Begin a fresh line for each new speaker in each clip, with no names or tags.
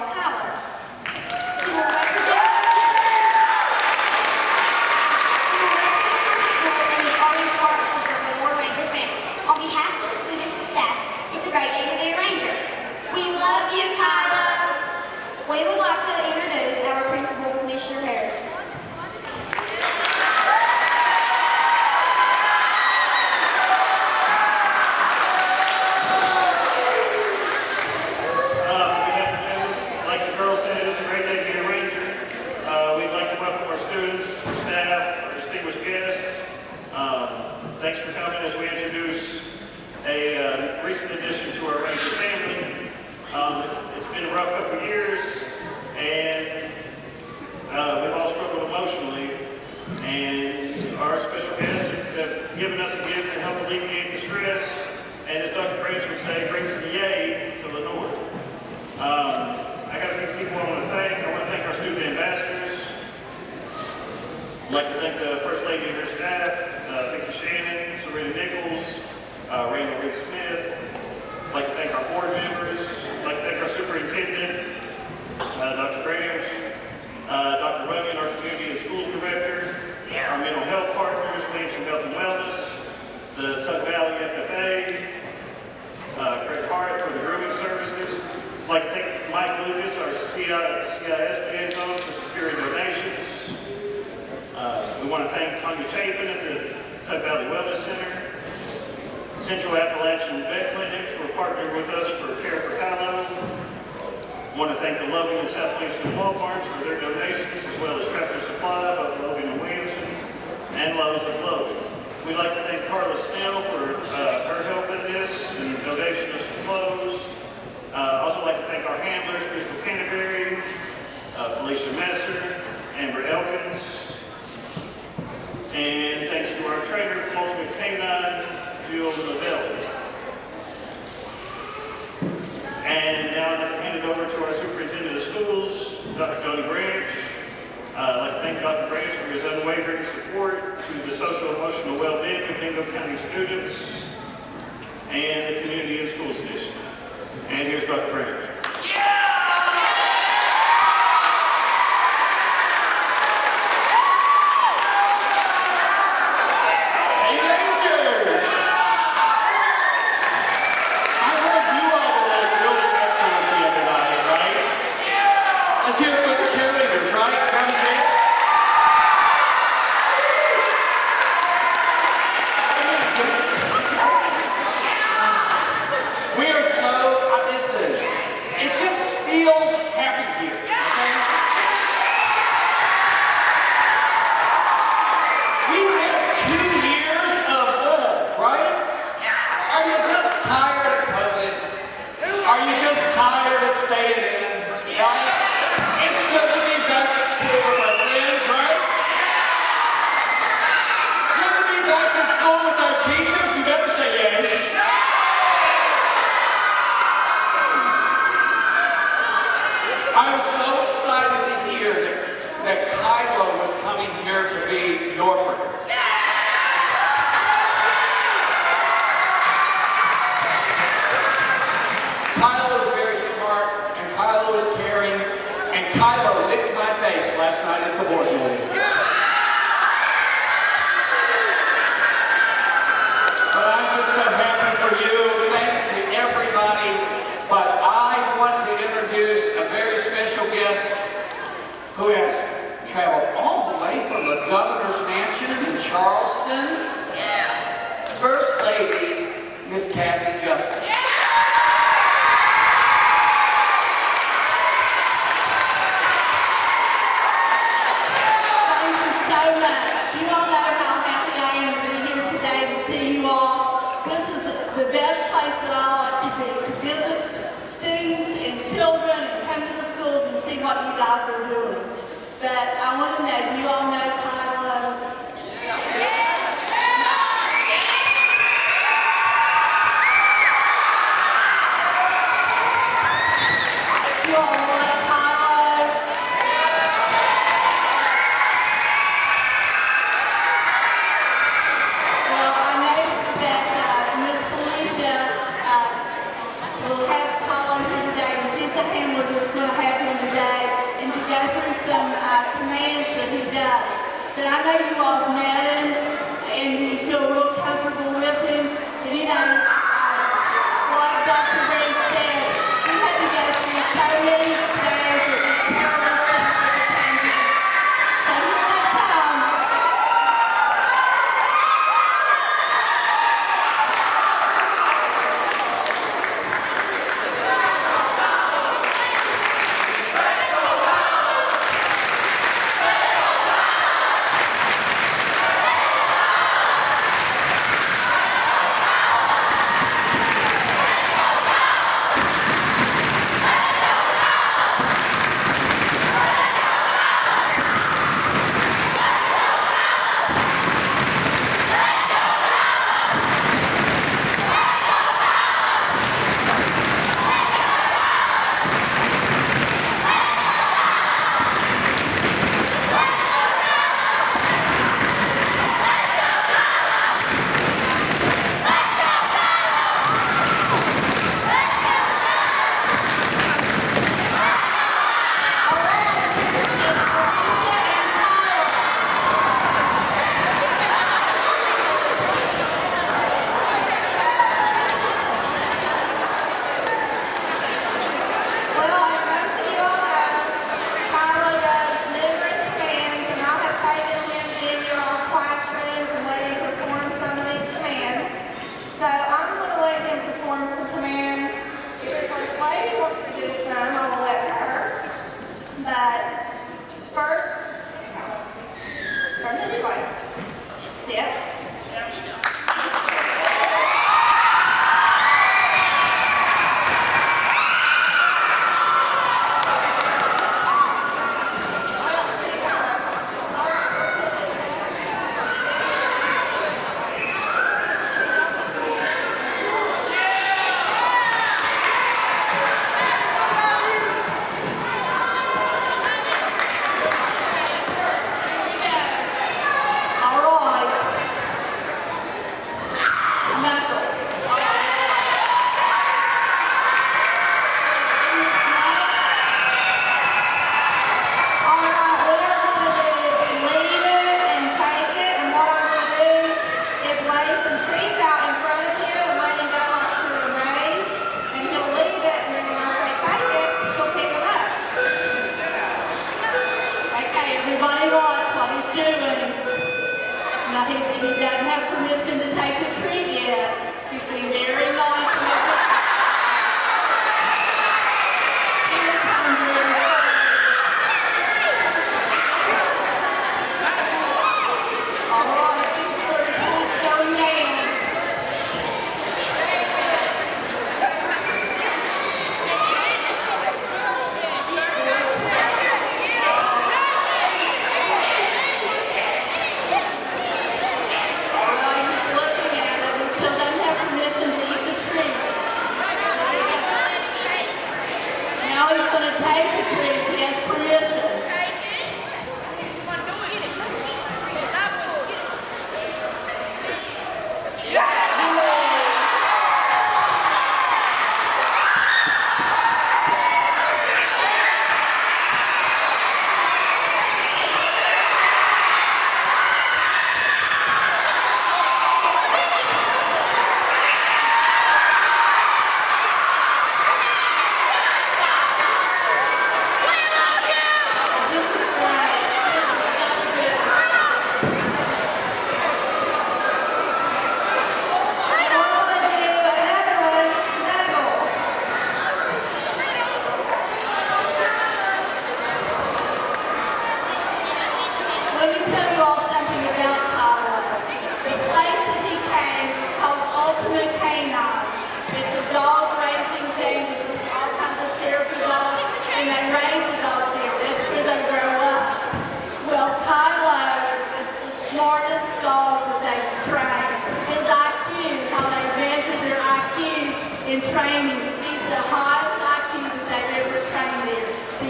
好看 given us a gift to help alleviate the stress, and as Dr. French would say, bring some yay to Lenore. Um, I got a few people I want to thank. I want to thank our student ambassadors. I'd like to thank the First Lady and her staff, uh, Vicki Shannon, Serena Nichols, uh, Randall Reed Smith. I'd like to thank our board members. I'd like to thank our superintendent, uh, Dr. Graham, uh, Dr. Runyon, our community and schools director, our mental health partners, Williamson Health and Wellness, the Tug Valley FFA, uh, Craig Hart for the grooming services. I'd like to thank Mike Lucas, our CI CIS liaison, for securing donations. Uh, We want to thank Tanya Chafin at the Tug Valley Wellness Center, Central Appalachian Vet Clinic for partnering with us for Care for Kylo. Want to thank the Loving and South Williamson Walmarts for their donations, as well as Tractor Supply, both Logan and Williamson, and Lowe's of Logan. We'd like to thank Carla Snell for uh, her help in this and donation of some clothes. Uh, Also like to thank our handlers, Crystal Canterbury, uh, Felicia Messer, Amber Elkins, and thanks to our trainer from Ultimate Canine, Jill Lavelle. And now I'd like to hand it over to our superintendent of schools, Dr. Tony Branch. Uh, I'd like to thank Dr. Branch for his unwavering support to the social emotional well-being of Mingo County students and the community and schools district. And here's Dr. Branch.
Tired of COVID? Are you just tired of staying in? Charleston. First Lady, Miss Cathy Justice.
Thank that I know you all
met and, and you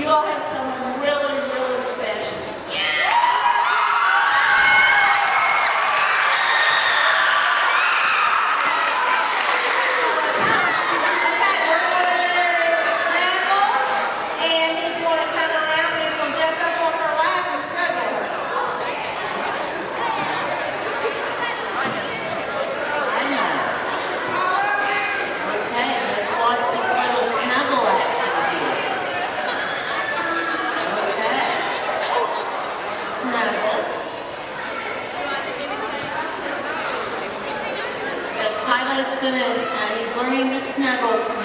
your bring the